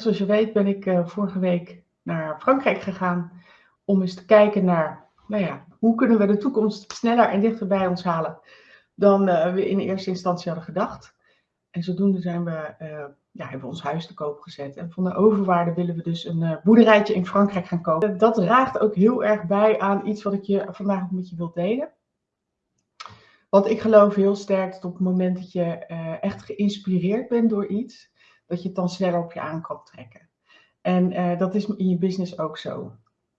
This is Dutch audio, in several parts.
zoals je weet ben ik uh, vorige week naar Frankrijk gegaan om eens te kijken naar, nou ja, hoe kunnen we de toekomst sneller en dichter bij ons halen dan uh, we in eerste instantie hadden gedacht. En zodoende zijn we, uh, ja, hebben we ons huis te koop gezet. En van de overwaarde willen we dus een boerderijtje in Frankrijk gaan kopen. Dat draagt ook heel erg bij aan iets wat ik je vandaag met je wil delen. Want ik geloof heel sterk dat op het moment dat je echt geïnspireerd bent door iets, dat je het dan sneller op je aan kan trekken. En uh, dat is in je business ook zo.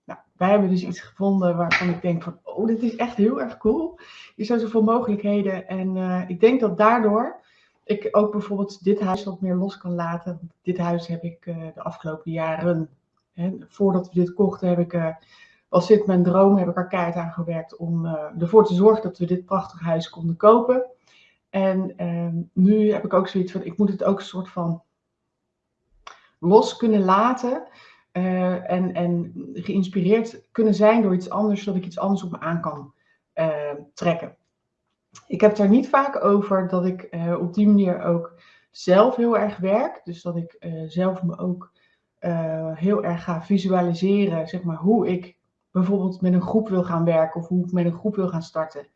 Nou, wij hebben dus iets gevonden waarvan ik denk van, oh, dit is echt heel erg cool. Je zijn zoveel mogelijkheden. En uh, ik denk dat daardoor ik ook bijvoorbeeld dit huis wat meer los kan laten. Dit huis heb ik uh, de afgelopen jaren, hè, voordat we dit kochten, heb ik, was dit mijn droom, heb ik er keihard aan gewerkt om ervoor te zorgen dat we dit prachtige huis konden kopen. En ehm, nu heb ik ook zoiets van, ik moet het ook een soort van los kunnen laten. Uh, en, en geïnspireerd kunnen zijn door iets anders, zodat ik iets anders op me aan kan uh, trekken. Ik heb het er niet vaak over dat ik uh, op die manier ook zelf heel erg werk. Dus dat ik zelf me ook heel erg ga visualiseren, zeg maar, hoe ik bijvoorbeeld met een groep wil gaan werken of hoe ik met een groep wil gaan starten.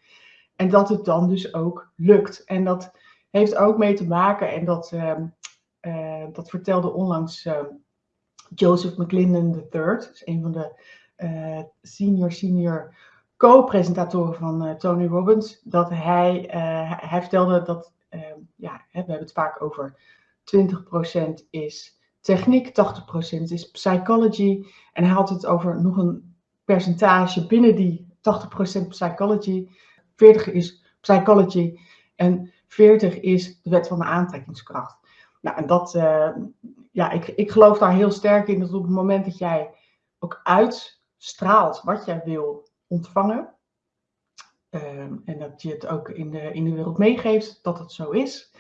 En dat het dan dus ook lukt. En dat heeft ook mee te maken, en dat ehm, uh, dat vertelde onlangs uh, Joseph McClendon III, is een van de uh, senior senior co-presentatoren van Tony Robbins, dat hij, hij vertelde dat, ja, we hebben het vaak over 20% is techniek, 80% is psychology. En hij had het over nog een percentage binnen die 80% psychology. 40 is psychology en 40 is de wet van de aantrekkingskracht. Nou, en dat, uh, ja, ik, ik geloof daar heel sterk in dat op het moment dat jij ook uitstraalt wat jij wil ontvangen, uh, en dat je het ook in de, in de wereld meegeeft dat het zo is,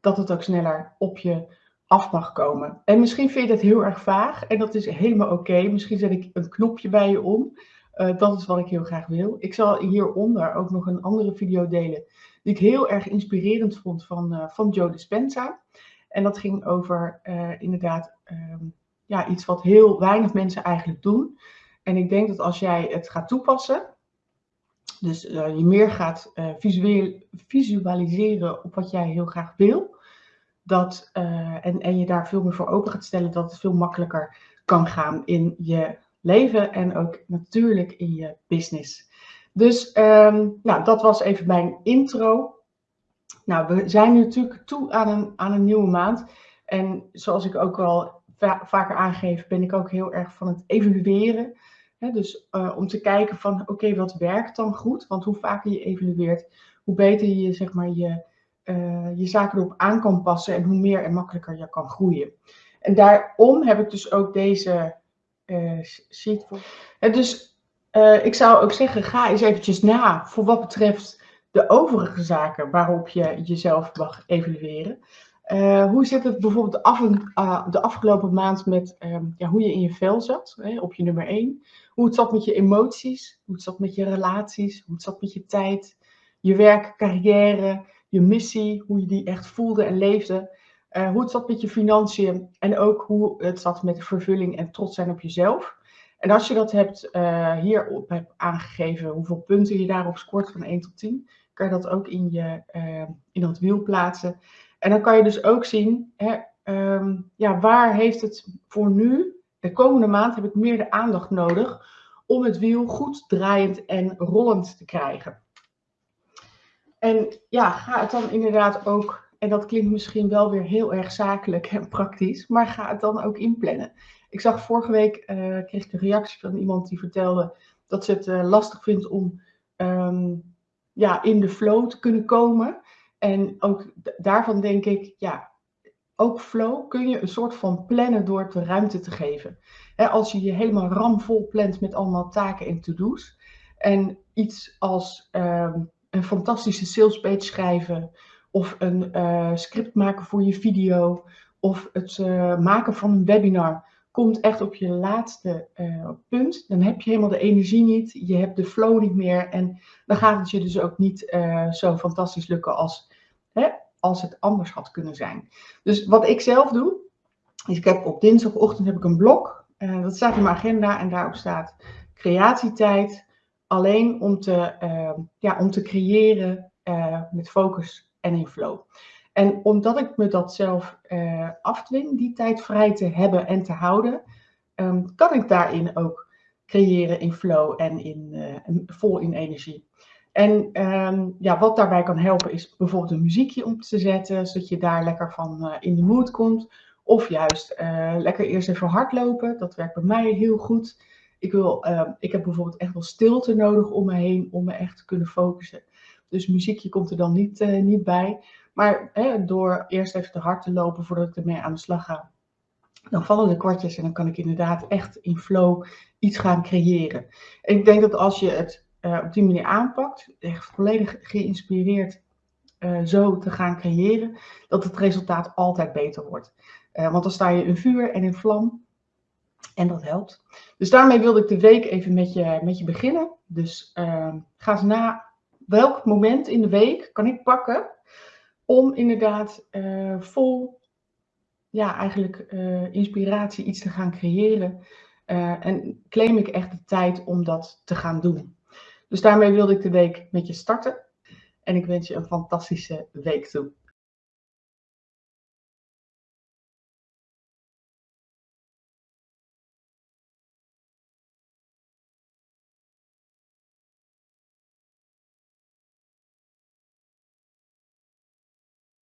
dat het ook sneller op je af mag komen. En misschien vind je dat heel erg vaag en dat is helemaal oké. Misschien zet ik een knopje bij je om. Uh, dat is wat ik heel graag wil. Ik zal hieronder ook nog een andere video delen die ik heel erg inspirerend vond van, uh, van Joe Dispenza. En dat ging over uh, inderdaad um, ja, iets wat heel weinig mensen eigenlijk doen. En ik denk dat als jij het gaat toepassen, dus uh, je meer gaat uh, visueel, visualiseren op wat jij heel graag wil, dat, en, en je daar veel meer voor open gaat stellen, dat het veel makkelijker kan gaan in je leven en ook natuurlijk in je business. Dus um, nou, dat was even mijn intro. Nou, we zijn nu natuurlijk toe aan een, aan een nieuwe maand. En zoals ik ook va vaker aangeef, ben ik ook heel erg van het evalueren. dus uh, om te kijken van, oké, wat werkt dan goed? Want hoe vaker je evalueert, hoe beter je zeg maar, je, uh, je zaken erop aan kan passen en hoe meer en makkelijker je kan groeien. En daarom heb ik dus ook deze uh, sheet dus ik zou ook zeggen, ga eens eventjes na voor wat betreft de overige zaken waarop je jezelf mag evalueren. Uh, hoe zit het bijvoorbeeld af, uh, de afgelopen maand met um, ja, hoe je in je vel zat, hè, op je nummer 1? Hoe het zat met je emoties, hoe het zat met je relaties, hoe het zat met je tijd, je werk, carrière, je missie, hoe je die echt voelde en leefde. Uh, hoe het zat met je financiën en ook hoe het zat met de vervulling en trots zijn op jezelf. En als je dat hebt, hierop hebt aangegeven, hoeveel punten je daarop scoort van 1 tot 10, kan je dat ook in, je, uh, in dat wiel plaatsen. En dan kan je dus ook zien, hè, um, ja, waar heeft het voor nu, de komende maand heb ik meer de aandacht nodig om het wiel goed draaiend en rollend te krijgen. En ja, ga het dan inderdaad ook, en dat klinkt misschien wel weer heel erg zakelijk en praktisch, maar ga het dan ook inplannen. Ik zag vorige week, uh, kreeg ik een reactie van iemand die vertelde dat ze het uh, lastig vindt om um, ja, in de flow te kunnen komen. En ook daarvan denk ik, ja, ook flow kun je een soort van plannen door de ruimte te geven. als je je helemaal ramvol plant met allemaal taken en to-do's. En iets als um, een fantastische salespage schrijven. Of een uh, script maken voor je video. Of het uh, maken van een webinar komt echt op je laatste uh, punt. Dan heb je helemaal de energie niet, je hebt de flow niet meer en dan gaat het je dus ook niet uh, zo fantastisch lukken als, hè, als het anders had kunnen zijn. Dus wat ik zelf doe, Dus ik heb op dinsdagochtend heb ik een blok. Uh, dat staat in mijn agenda en daarop staat creatietijd. Alleen om te, ja, om te creëren met focus en in flow. En omdat ik me dat zelf afdwing, die tijd vrij te hebben en te houden, um, kan ik daarin ook creëren in flow en in, vol in energie. En um, ja, wat daarbij kan helpen is bijvoorbeeld een muziekje om te zetten, zodat je daar lekker van uh, in de mood komt. Of juist uh, lekker eerst even hardlopen, dat werkt bij mij heel goed. Ik, wil, uh, ik heb bijvoorbeeld echt wel stilte nodig om me heen om me echt te kunnen focussen. Dus muziekje komt er dan niet, niet bij. Maar hè, door eerst even te hard te lopen voordat ik ermee aan de slag ga, dan vallen de kwartjes en dan kan ik inderdaad echt in flow iets gaan creëren. En ik denk dat als je het uh, op die manier aanpakt, echt volledig geïnspireerd uh, zo te gaan creëren, dat het resultaat altijd beter wordt. Want dan sta je in vuur en in vlam en dat helpt. Dus daarmee wilde ik de week even met je, met je beginnen. Dus ehm, ga eens na welk moment in de week kan ik pakken om inderdaad vol ja, eigenlijk inspiratie iets te gaan creëren. en claim ik echt de tijd om dat te gaan doen. Dus daarmee wilde ik de week met je starten. En ik wens je een fantastische week toe.